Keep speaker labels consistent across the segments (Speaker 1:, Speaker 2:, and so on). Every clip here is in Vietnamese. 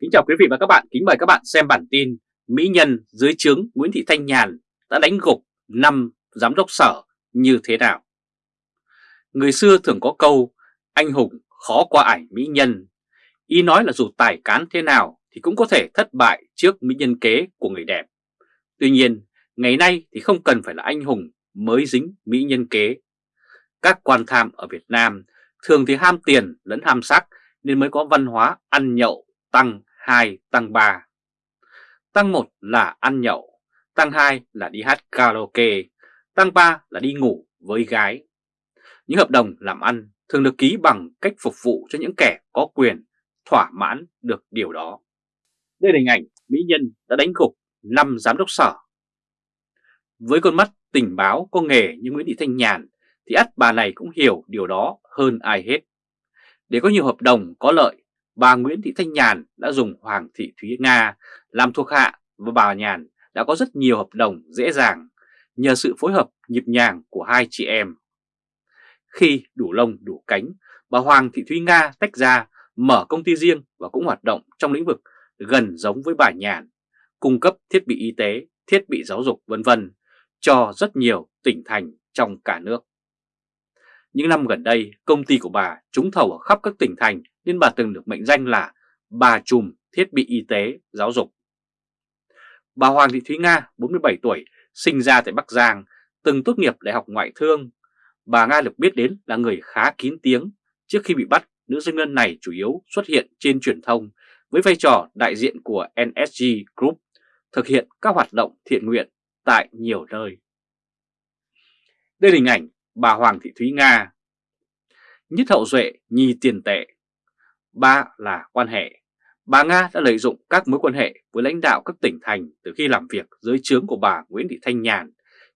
Speaker 1: Kính chào quý vị và các bạn, kính mời các bạn xem bản tin Mỹ Nhân dưới trướng Nguyễn Thị Thanh Nhàn đã đánh gục 5 giám đốc sở như thế nào? Người xưa thường có câu anh hùng khó qua ải Mỹ Nhân. Ý nói là dù tài cán thế nào thì cũng có thể thất bại trước Mỹ Nhân kế của người đẹp. Tuy nhiên, ngày nay thì không cần phải là anh hùng mới dính Mỹ Nhân kế. Các quan tham ở Việt Nam thường thì ham tiền lẫn ham sắc nên mới có văn hóa ăn nhậu tăng 2, tăng 3. Tăng 1 là ăn nhậu, tăng 2 là đi hát karaoke, tăng 3 là đi ngủ với gái. Những hợp đồng làm ăn thường được ký bằng cách phục vụ cho những kẻ có quyền thỏa mãn được điều đó. Đây là hình ảnh Mỹ Nhân đã đánh gục 5 giám đốc sở. Với con mắt tình báo có nghề như Nguyễn Thị Thanh Nhàn thì ắt bà này cũng hiểu điều đó hơn ai hết. Để có nhiều hợp đồng có lợi bà Nguyễn Thị Thanh Nhàn đã dùng Hoàng Thị Thúy Nga làm thuộc hạ và bà Nhàn đã có rất nhiều hợp đồng dễ dàng nhờ sự phối hợp nhịp nhàng của hai chị em. Khi đủ lông đủ cánh, bà Hoàng Thị Thúy Nga tách ra mở công ty riêng và cũng hoạt động trong lĩnh vực gần giống với bà Nhàn, cung cấp thiết bị y tế, thiết bị giáo dục vân vân cho rất nhiều tỉnh thành trong cả nước. Những năm gần đây, công ty của bà trúng thầu ở khắp các tỉnh thành nên bà từng được mệnh danh là bà trùm thiết bị y tế, giáo dục. Bà Hoàng Thị Thúy Nga, 47 tuổi, sinh ra tại Bắc Giang, từng tốt nghiệp Đại học Ngoại thương. Bà Nga được biết đến là người khá kín tiếng. Trước khi bị bắt, nữ doanh nhân này chủ yếu xuất hiện trên truyền thông với vai trò đại diện của NSG Group, thực hiện các hoạt động thiện nguyện tại nhiều nơi. Đây là hình ảnh bà Hoàng Thị Thúy Nga. Nhất hậu duệ nhi tiền tệ Ba là quan hệ. Bà Nga đã lợi dụng các mối quan hệ với lãnh đạo các tỉnh thành từ khi làm việc dưới trướng của bà Nguyễn Thị Thanh Nhàn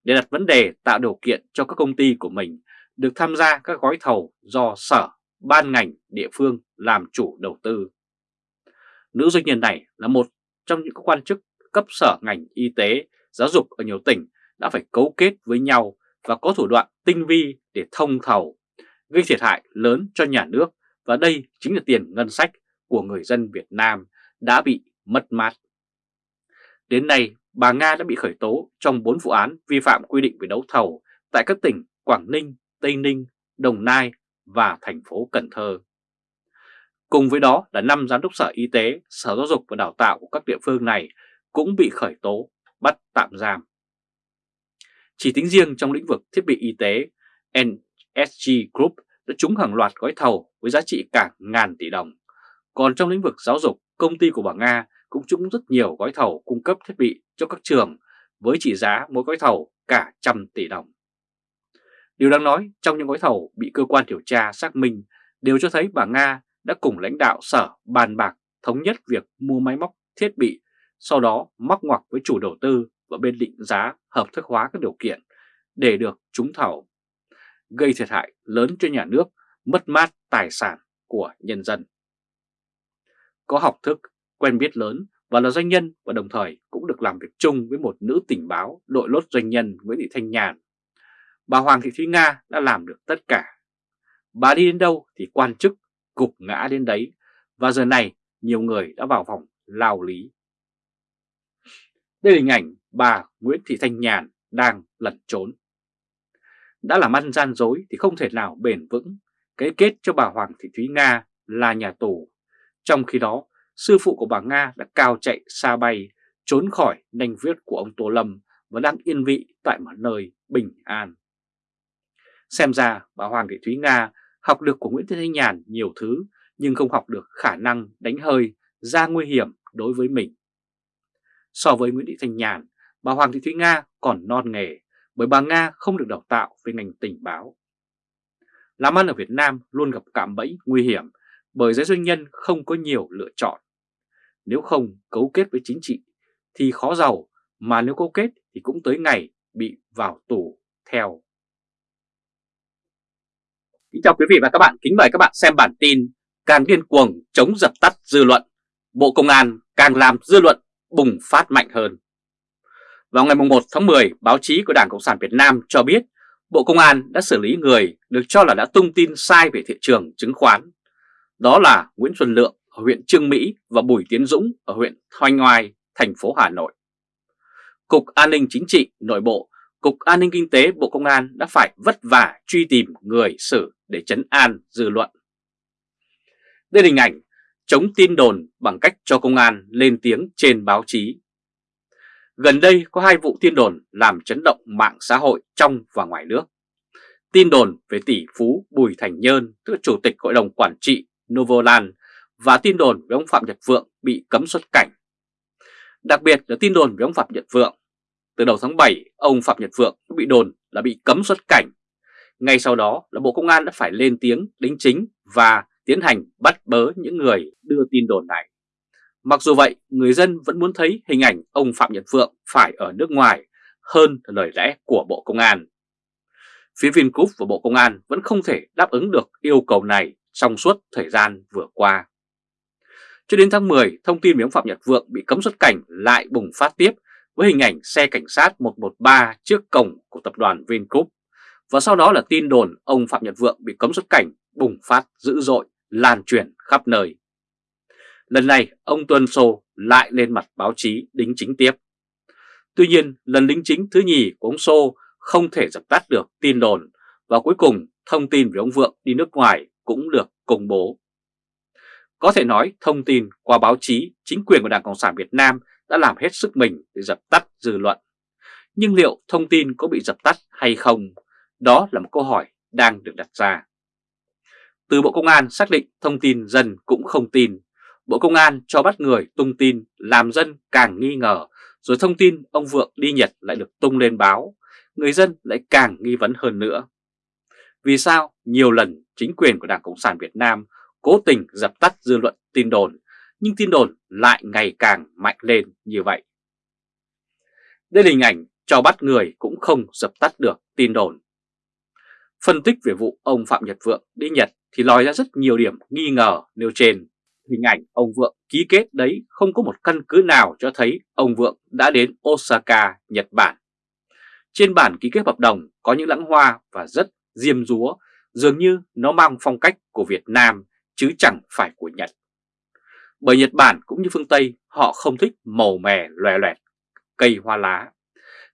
Speaker 1: để đặt vấn đề tạo điều kiện cho các công ty của mình được tham gia các gói thầu do sở, ban ngành, địa phương làm chủ đầu tư. Nữ doanh nhân này là một trong những quan chức cấp sở ngành y tế, giáo dục ở nhiều tỉnh đã phải cấu kết với nhau và có thủ đoạn tinh vi để thông thầu, gây thiệt hại lớn cho nhà nước và đây chính là tiền ngân sách của người dân Việt Nam đã bị mất mát. Đến nay, bà Nga đã bị khởi tố trong 4 vụ án vi phạm quy định về đấu thầu tại các tỉnh Quảng Ninh, Tây Ninh, Đồng Nai và thành phố Cần Thơ. Cùng với đó là 5 giám đốc sở y tế, sở giáo dục và đào tạo của các địa phương này cũng bị khởi tố, bắt tạm giam. Chỉ tính riêng trong lĩnh vực thiết bị y tế, NSG Group đã trúng hàng loạt gói thầu với giá trị cả ngàn tỷ đồng. Còn trong lĩnh vực giáo dục, công ty của bà Nga cũng trúng rất nhiều gói thầu cung cấp thiết bị cho các trường với trị giá mỗi gói thầu cả trăm tỷ đồng. Điều đáng nói, trong những gói thầu bị cơ quan điều tra xác minh đều cho thấy bà Nga đã cùng lãnh đạo sở bàn bạc thống nhất việc mua máy móc thiết bị, sau đó móc ngoặc với chủ đầu tư và bên định giá hợp thức hóa các điều kiện để được trúng thầu gây thiệt hại lớn cho nhà nước, mất mát tài sản của nhân dân. Có học thức, quen biết lớn và là doanh nhân và đồng thời cũng được làm việc chung với một nữ tình báo đội lốt doanh nhân Nguyễn Thị Thanh Nhàn. Bà Hoàng Thị Thúy Nga đã làm được tất cả. Bà đi đến đâu thì quan chức gục ngã đến đấy và giờ này nhiều người đã vào vòng lao lý. Đây là hình ảnh bà Nguyễn Thị Thanh Nhàn đang lẩn trốn. Đã làm ăn gian dối thì không thể nào bền vững, cái kết cho bà Hoàng Thị Thúy Nga là nhà tù. Trong khi đó, sư phụ của bà Nga đã cao chạy xa bay, trốn khỏi nanh viết của ông Tô Lâm và đang yên vị tại một nơi bình an. Xem ra bà Hoàng Thị Thúy Nga học được của Nguyễn Thị Thanh Nhàn nhiều thứ nhưng không học được khả năng đánh hơi ra nguy hiểm đối với mình. So với Nguyễn Thị Thanh Nhàn, bà Hoàng Thị Thúy Nga còn non nghề bởi bà Nga không được đào tạo về ngành tình báo. Làm ăn ở Việt Nam luôn gặp cạm bẫy nguy hiểm bởi giới doanh nhân không có nhiều lựa chọn. Nếu không cấu kết với chính trị thì khó giàu, mà nếu cấu kết thì cũng tới ngày bị vào tù theo. Kính chào quý vị và các bạn, kính mời các bạn xem bản tin Càng điên cuồng chống dập tắt dư luận, Bộ Công an càng làm dư luận bùng phát mạnh hơn. Vào ngày 1 tháng 10, báo chí của Đảng Cộng sản Việt Nam cho biết Bộ Công an đã xử lý người được cho là đã tung tin sai về thị trường chứng khoán. Đó là Nguyễn Xuân Lượng, ở huyện Trương Mỹ và Bùi Tiến Dũng ở huyện Thanh Oai, thành phố Hà Nội. Cục An ninh Chính trị Nội bộ, Cục An ninh Kinh tế Bộ Công an đã phải vất vả truy tìm người xử để chấn an dư luận. Đây là hình ảnh chống tin đồn bằng cách cho công an lên tiếng trên báo chí. Gần đây có hai vụ tin đồn làm chấn động mạng xã hội trong và ngoài nước. Tin đồn về tỷ phú Bùi Thành Nhơn, tức Chủ tịch Hội đồng Quản trị Novoland và tin đồn về ông Phạm Nhật Vượng bị cấm xuất cảnh. Đặc biệt là tin đồn về ông Phạm Nhật Vượng. Từ đầu tháng 7, ông Phạm Nhật Vượng bị đồn là bị cấm xuất cảnh. Ngay sau đó là Bộ Công an đã phải lên tiếng đính chính và tiến hành bắt bớ những người đưa tin đồn này. Mặc dù vậy, người dân vẫn muốn thấy hình ảnh ông Phạm Nhật Vượng phải ở nước ngoài hơn lời lẽ của Bộ Công an. Phía Vingroup và Bộ Công an vẫn không thể đáp ứng được yêu cầu này trong suốt thời gian vừa qua. Cho đến tháng 10, thông tin về ông Phạm Nhật Vượng bị cấm xuất cảnh lại bùng phát tiếp với hình ảnh xe cảnh sát 113 trước cổng của tập đoàn Vingroup. Và sau đó là tin đồn ông Phạm Nhật Vượng bị cấm xuất cảnh bùng phát dữ dội, lan truyền khắp nơi. Lần này, ông Tuân Sô lại lên mặt báo chí đính chính tiếp. Tuy nhiên, lần đính chính thứ nhì của ông Sô không thể dập tắt được tin đồn và cuối cùng thông tin về ông Vượng đi nước ngoài cũng được công bố. Có thể nói thông tin qua báo chí, chính quyền của Đảng Cộng sản Việt Nam đã làm hết sức mình để dập tắt dư luận. Nhưng liệu thông tin có bị dập tắt hay không? Đó là một câu hỏi đang được đặt ra. Từ Bộ Công an xác định thông tin dân cũng không tin. Bộ Công an cho bắt người tung tin làm dân càng nghi ngờ, rồi thông tin ông Vượng đi Nhật lại được tung lên báo, người dân lại càng nghi vấn hơn nữa. Vì sao nhiều lần chính quyền của Đảng Cộng sản Việt Nam cố tình dập tắt dư luận tin đồn, nhưng tin đồn lại ngày càng mạnh lên như vậy? Đây là hình ảnh cho bắt người cũng không dập tắt được tin đồn. Phân tích về vụ ông Phạm Nhật Vượng đi Nhật thì lòi ra rất nhiều điểm nghi ngờ nêu trên. Hình ảnh ông Vượng ký kết đấy không có một căn cứ nào cho thấy ông Vượng đã đến Osaka, Nhật Bản. Trên bản ký kết hợp đồng có những lãng hoa và rất diêm rúa, dường như nó mang phong cách của Việt Nam chứ chẳng phải của Nhật. Bởi Nhật Bản cũng như phương Tây họ không thích màu mè loè loẹt, cây hoa lá.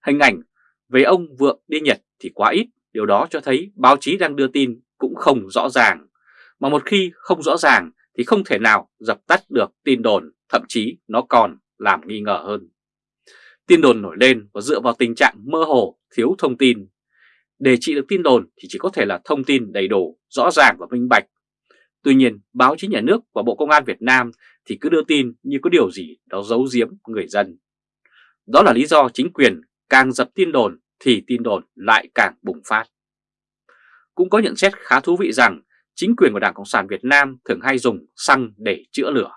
Speaker 1: Hình ảnh về ông Vượng đi Nhật thì quá ít, điều đó cho thấy báo chí đang đưa tin cũng không rõ ràng. Mà một khi không rõ ràng thì không thể nào dập tắt được tin đồn, thậm chí nó còn làm nghi ngờ hơn. Tin đồn nổi lên và dựa vào tình trạng mơ hồ, thiếu thông tin. Để trị được tin đồn thì chỉ có thể là thông tin đầy đủ, rõ ràng và minh bạch. Tuy nhiên, báo chí nhà nước và Bộ Công an Việt Nam thì cứ đưa tin như có điều gì đó giấu giếm người dân. Đó là lý do chính quyền càng dập tin đồn thì tin đồn lại càng bùng phát. Cũng có nhận xét khá thú vị rằng chính quyền của Đảng Cộng sản Việt Nam thường hay dùng xăng để chữa lửa.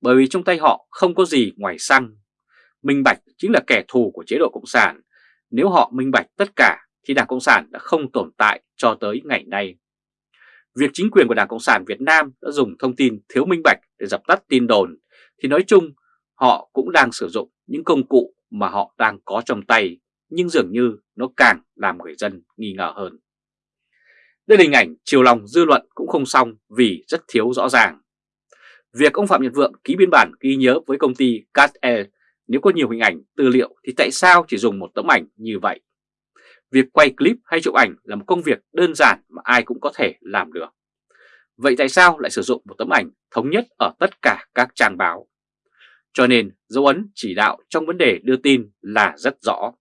Speaker 1: Bởi vì trong tay họ không có gì ngoài xăng. Minh bạch chính là kẻ thù của chế độ Cộng sản. Nếu họ minh bạch tất cả, thì Đảng Cộng sản đã không tồn tại cho tới ngày nay. Việc chính quyền của Đảng Cộng sản Việt Nam đã dùng thông tin thiếu minh bạch để dập tắt tin đồn, thì nói chung, họ cũng đang sử dụng những công cụ mà họ đang có trong tay, nhưng dường như nó càng làm người dân nghi ngờ hơn. Đây là hình ảnh chiều lòng dư luận cũng không xong vì rất thiếu rõ ràng. Việc ông Phạm Nhật Vượng ký biên bản ghi nhớ với công ty CatAir nếu có nhiều hình ảnh, tư liệu thì tại sao chỉ dùng một tấm ảnh như vậy? Việc quay clip hay chụp ảnh là một công việc đơn giản mà ai cũng có thể làm được. Vậy tại sao lại sử dụng một tấm ảnh thống nhất ở tất cả các trang báo? Cho nên dấu ấn chỉ đạo trong vấn đề đưa tin là rất rõ.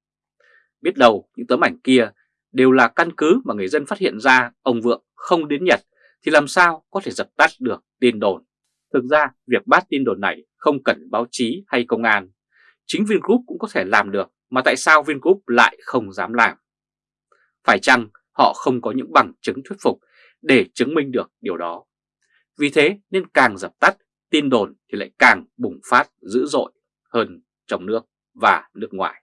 Speaker 1: Biết đâu những tấm ảnh kia đều là căn cứ mà người dân phát hiện ra ông Vượng không đến Nhật thì làm sao có thể dập tắt được tin đồn. Thực ra việc bắt tin đồn này không cần báo chí hay công an. Chính Vingroup cũng có thể làm được mà tại sao Vingroup lại không dám làm? Phải chăng họ không có những bằng chứng thuyết phục để chứng minh được điều đó? Vì thế nên càng dập tắt, tin đồn thì lại càng bùng phát dữ dội hơn trong nước và nước ngoài.